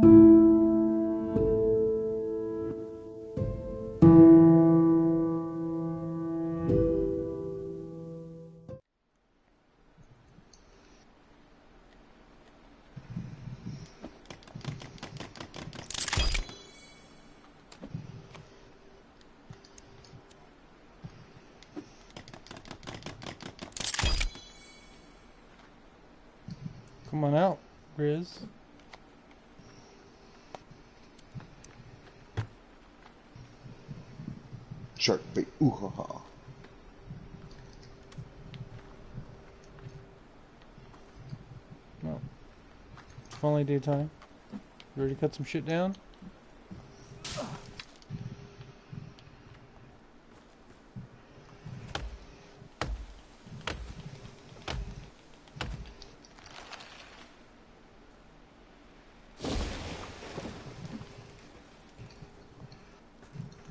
Come Shark bait. Ooh ha ha. No. Only daytime. You ready to cut some shit down?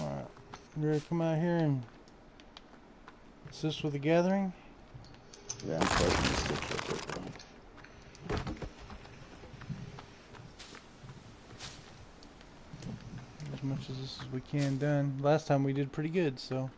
Alright. You ready to come out here and assist with the gathering? Yeah, I'm starting to stick with it. as much as this as we can done. Last time we did pretty good, so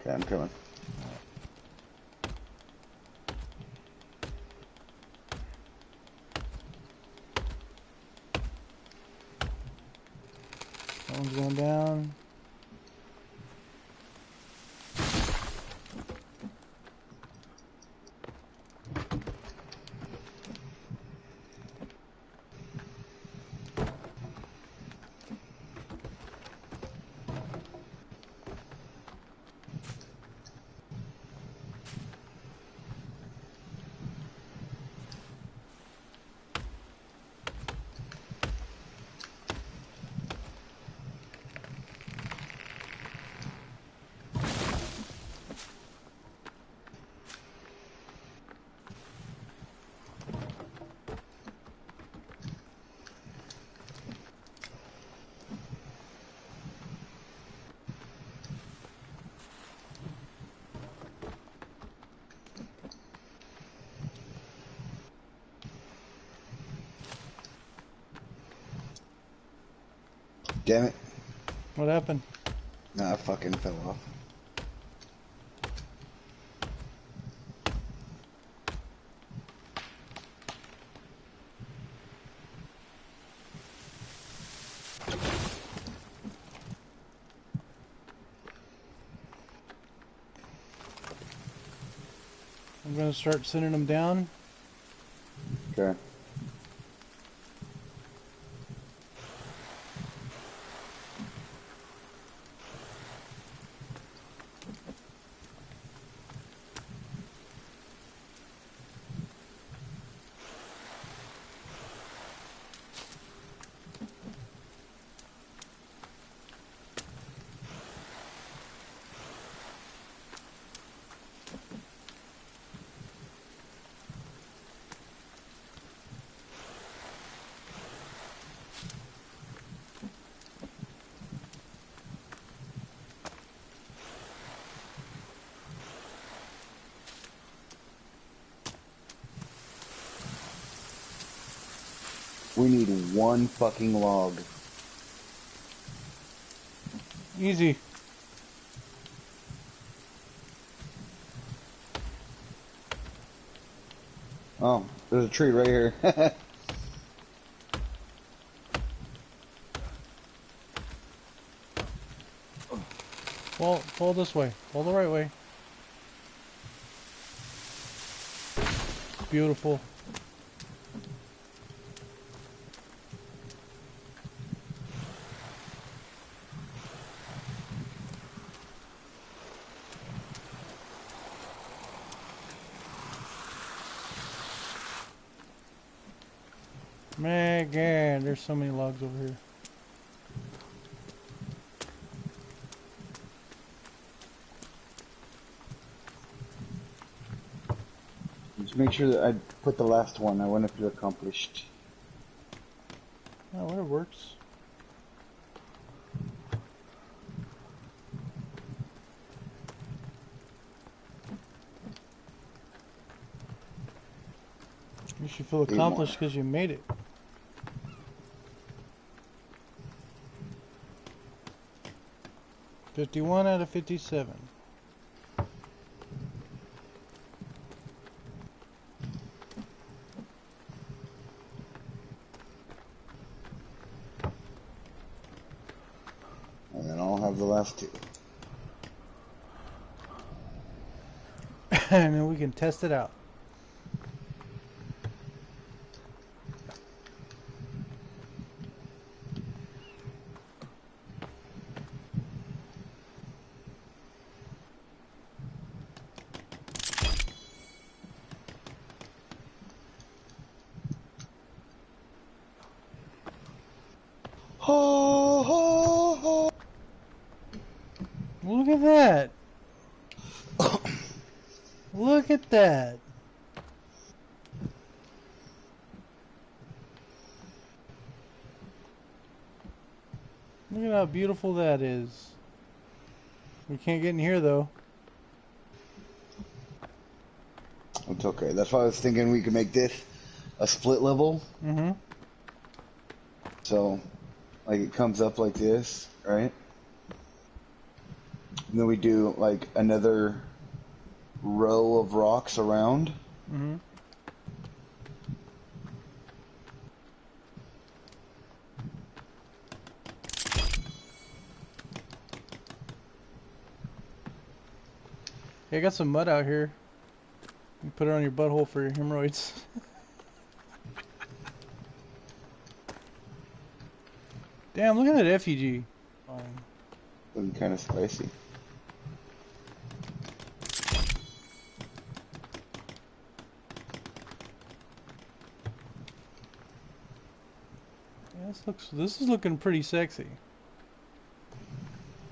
Okay, I'm coming. that one's going down. Damn it. What happened? Nah, I fucking fell off. I'm gonna start sending them down. Okay. We need one fucking log. Easy. Oh, there's a tree right here. Fall, fall this way. Pull the right way. Beautiful. so many logs over here. Just make sure that I put the last one. I wonder if you accomplished. Oh, whatever works. You should feel accomplished because you made it. Fifty-one out of fifty-seven. And then I'll have the last two. and then we can test it out. Ho, ho, ho. Look at that. Look at that. Look at how beautiful that is. We can't get in here though. It's okay. That's why I was thinking we could make this a split level. Mm-hmm. So, like it comes up like this, right? And then we do like another row of rocks around. Mm-hmm. Hey, I got some mud out here. You put it on your butthole for your hemorrhoids. Damn, look at that effigy. Looking kind of spicy. Yeah, this looks. This is looking pretty sexy.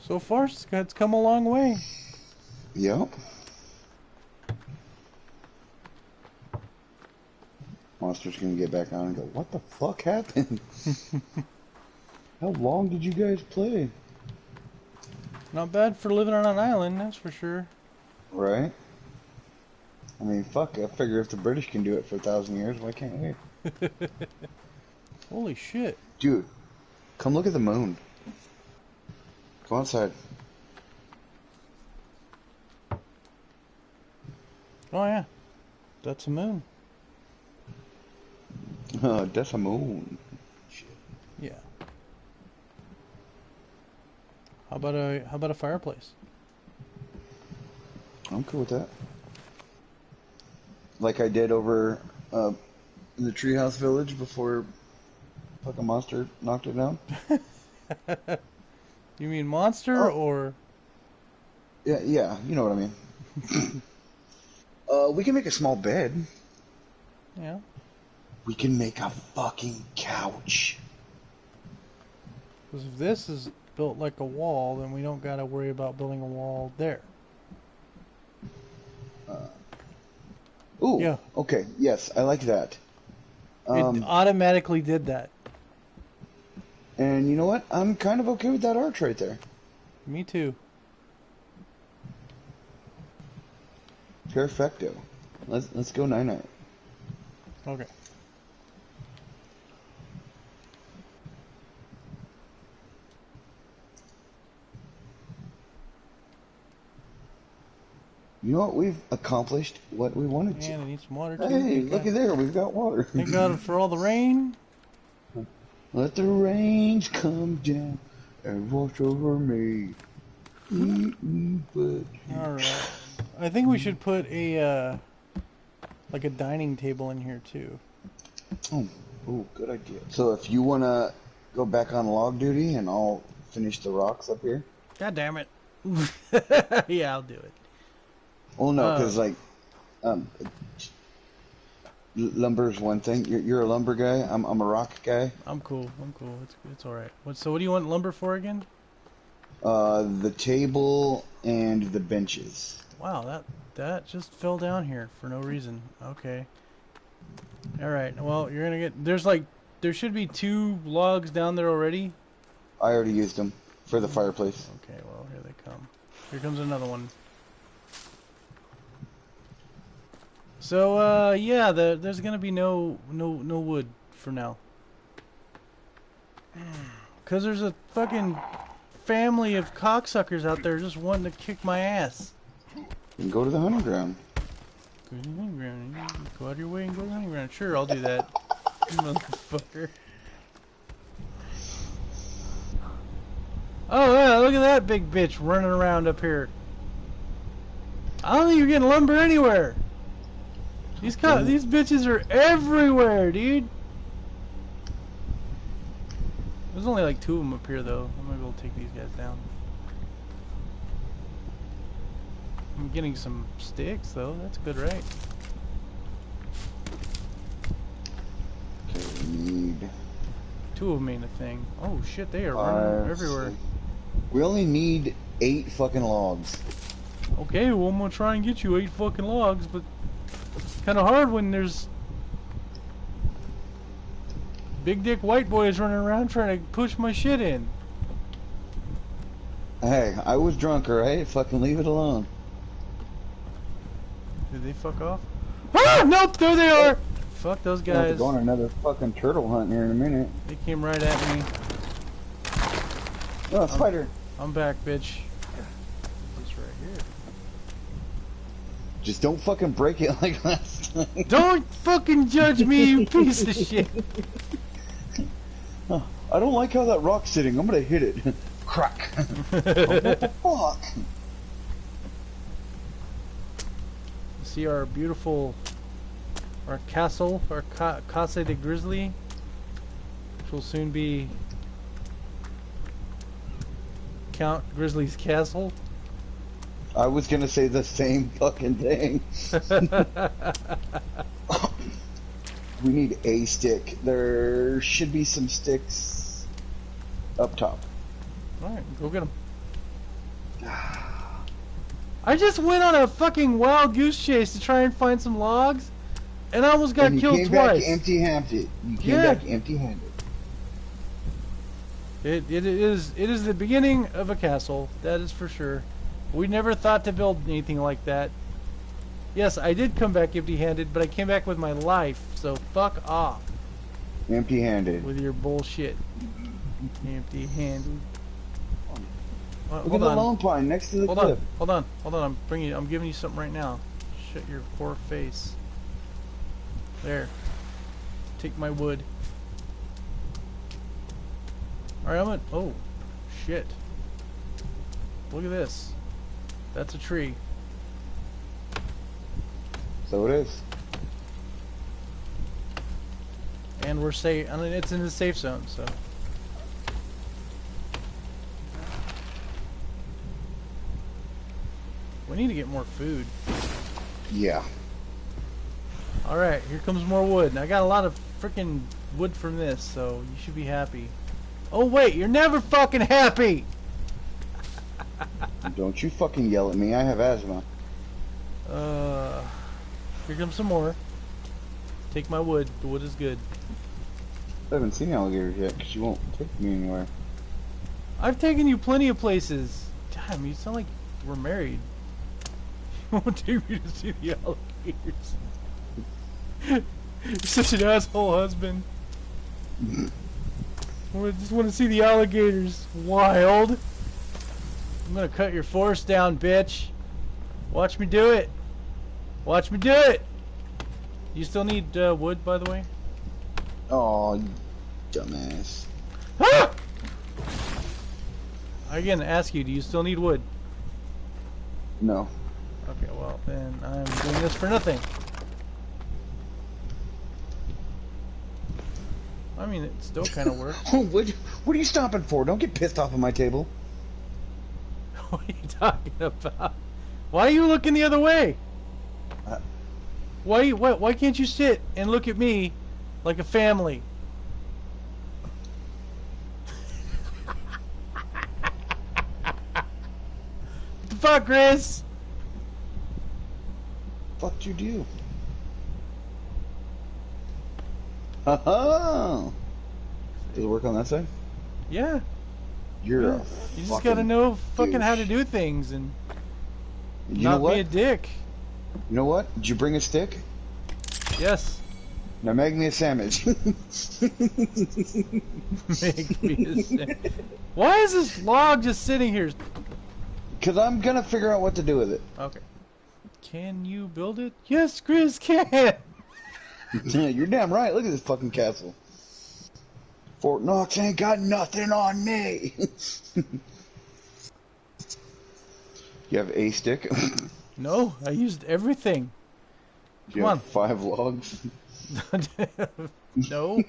So far, it's, it's come a long way. Yep. Monster's gonna get back on and go, what the fuck happened? How long did you guys play? Not bad for living on an island, that's for sure. Right? I mean, fuck, I figure if the British can do it for a thousand years, why can't we? Holy shit. Dude, come look at the moon. Go outside. Oh yeah, that's a moon. Uh, that's a moon. Yeah. How about a how about a fireplace? I'm cool with that. Like I did over uh, in the treehouse village before fucking monster knocked it down. You mean monster Oh. or Yeah, yeah, you know what I mean. uh, we can make a small bed. yeah? We can make a fucking couch. Because if this is built like a wall, then we don't gotta worry about building a wall there. Ooh. Yeah. Okay. Yes, I like that. it Um, automatically did that. And you know what? I'm kind of okay with that arch right there. Me too. Perfecto. Let's let's go nine nine. Okay. You know what? We've accomplished what we wanted And I to. need some water too. Hey, Thank looky there. We've got water. Thank God for all the rain. Let the rains come down and wash over me. Mm-mm, but All right. I think we should put a uh, like a dining table in here too. oh, oh, good idea. So if you wanna go back on log duty, and I'll finish the rocks up here. God damn it. yeah, I'll do it. Well, no, Uh. because like, um, l- is one thing. You're, you're a lumber guy. I'm I'm a rock guy. I'm cool. I'm cool. It's it's all right. What, so what do you want lumber for again? Uh, the table and the benches. Wow, that that just fell down here for no reason. Okay. All right. Well, you're gonna get there's like there should be two logs down there already. I already used them for the fireplace. Okay. Well, here they come. Here comes another one. So uh, yeah, the, there's gonna be no no no wood for now. Cause there's a fucking family of cocksuckers out there just wanting to kick my ass. And go to the hunting ground. Go to the hunting ground. Go out of your way and go to the hunting ground. Sure, I'll do that. You Motherfucker. Oh yeah, look at that big bitch running around up here. I don't think you're getting lumber anywhere. These co- these bitches are everywhere, dude. There's only like two of them up here though. I'm gonna go take these guys down. I'm getting some sticks though. That's good, right? Okay, we need Two of them ain't a thing. Oh shit, they are running everywhere. We only need eight fucking logs. Okay, well I'm gonna try and get you eight fucking logs, but kind of hard when there's big dick white boys running around trying to push my shit in. Hey, I was drunk, alright? Fucking leave it alone. Did they fuck off? Ah! Nope, there they are. Fuck those We'll have to go on another fucking turtle hunt here in a minute. They came right at me. Oh, spider. I'm back, bitch. This right here. Just don't fucking break it like last time. Don't fucking judge me, you piece of shit. I don't like how that rock's sitting. I'm gonna hit it. Crack. what the fuck? See our beautiful, our castle, our ca Casa de Grizzly, which will soon be Count Grizzly's castle. I was gonna say the same fucking thing. We need a stick. There should be some sticks up top. Alright, go get them. I just went on a fucking wild goose chase to try and find some logs, and I almost got killed came twice. back empty-handed. You came Yeah. back empty-handed. It, it is it is the beginning of a castle, that is for sure. We never thought to build anything like that. Yes, I did come back empty-handed, but I came back with my life, so fuck off Empty-handed. with your bullshit. Empty-handed. Uh, Look at hold the on. lone pine next to the Hold cliff. on, hold on, hold on. I'm bringing. I'm giving you something right now. Shut your poor face. There. Take my wood. All right, I'm gonna. Oh, shit. Look at this. That's a tree. So it is. And we're safe. I mean, it's in the safe zone, so. We need to get more food. Yeah. All right, here comes more wood. And I got a lot of freaking wood from this, so you should be happy. Oh wait, you're never fucking happy. Don't you fucking yell at me. I have asthma. Uh, here comes some more. Take my wood. The wood is good. I haven't seen alligators yet because you won't take me anywhere. I've taken you plenty of places. Damn, you sound like we're married. You won't take me to see the alligators. You're such an asshole husband. I just want to see the alligators. Wild. I'm gonna cut your forest down, bitch. Watch me do it. Watch me do it. You still need uh, wood, by the way? Oh, dumbass. Ah! I again ask you, do you still need wood? No. Okay, well then I'm doing this for nothing. I mean, it still kind of works. what, what are you stopping for? Don't get pissed off of my table. what are you talking about? Why are you looking the other way? Uh, Why, why, why can't you sit and look at me like a family? what the fuck, Chris? Fuck you do? Ha Does it work on that side? Yeah, You're yeah. you just gotta know fucking how to do things and You not know what? be a dick. You know what? Did you bring a stick? Yes. Now make me a sandwich. Make me a sa- Why is this log just sitting here? Because I'm going to figure out what to do with it. Okay. Can you build it? Yes, Chris can. yeah, You're damn right. Look at this fucking castle. Fort Knox ain't got nothing on me. you have a stick? No, I used everything. you Come have on. five logs? no.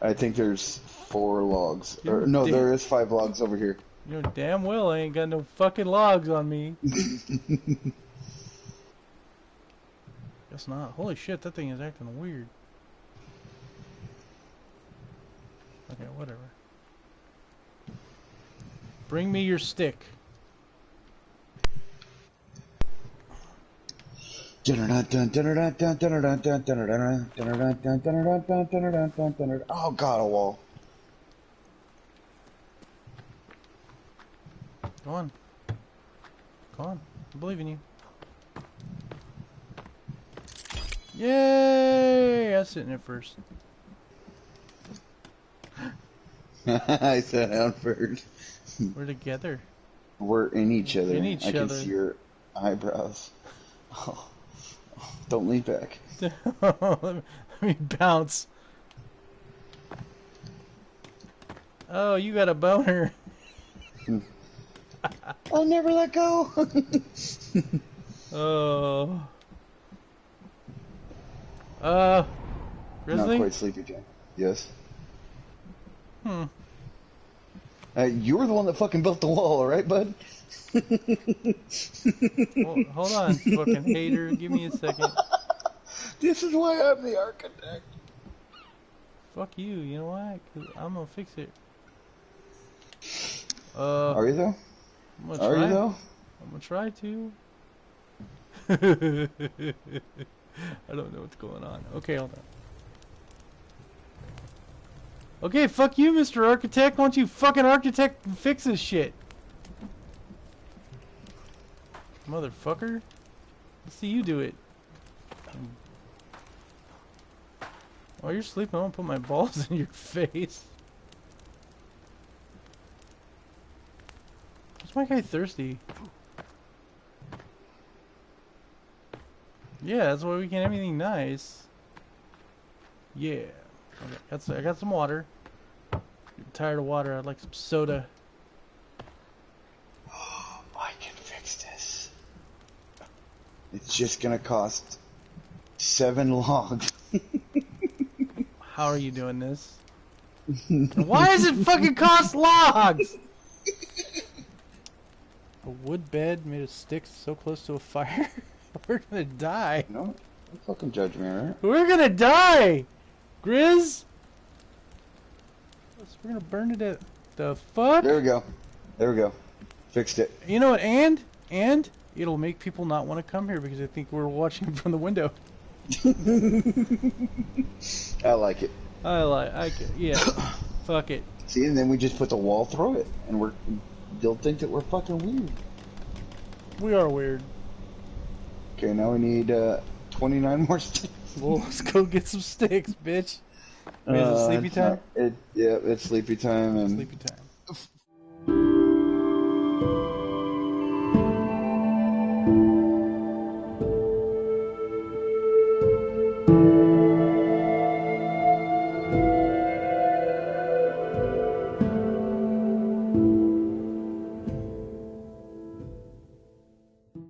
I think there's four logs. Or, no, there is five logs over here. You know damn well I ain't got no fucking logs on me. Guess not. Holy shit, that thing is acting weird. Okay, whatever. Bring me your stick. Oh god, oh, a wall. Go on. Go on. I believe in you. Yay! I was sitting there first. I sat down. We're together. We're in each other. In each I can other. see your eyebrows. Oh, don't lean back. Let me bounce. Oh, you got a boner. I'll never let go. Oh. Uh. Not quite sleepy time. Yes. Hmm. Uh, you were the one that fucking built the wall, right, bud? Well, hold on, fucking hater. Give me a second. This is why I'm the architect. Fuck you. You know why? Cause I'm gonna fix it. Uh, Are you though? I'm gonna Are try. you though? I'm gonna try to. I don't know what's going on. Okay, hold on. Okay, fuck you, Mr. Architect. Why don't you fucking architect fix this shit? Motherfucker. Let's see you do it. While you're sleeping, I'm gonna put my balls in your face. Is my guy thirsty? Yeah, that's why we can't have anything nice. Yeah. Okay, I got some water. I'm tired of water. I'd like some soda. Oh, I can fix this. It's just gonna cost seven logs. How are you doing this? Why does it fucking cost logs? A wood bed made of sticks so close to a fire? We're gonna die. No, don't fucking judge me, alright? We're gonna die! Grizz! We're gonna burn it at the fuck? There we go. There we go. Fixed it. You know what? And and it'll make people not want to come here because they think we're watching from the window. I like it. I like. I ca- yeah. Fuck it. See, and then we just put the wall through it, and we're they'll think that we're fucking weird. We are weird. Okay, now we need uh, 29 more sticks. Well, let's go get some sticks, bitch. Wait, is it Uh, sleepy time? not- it, yeah, it's sleepy time, and Sleepy time.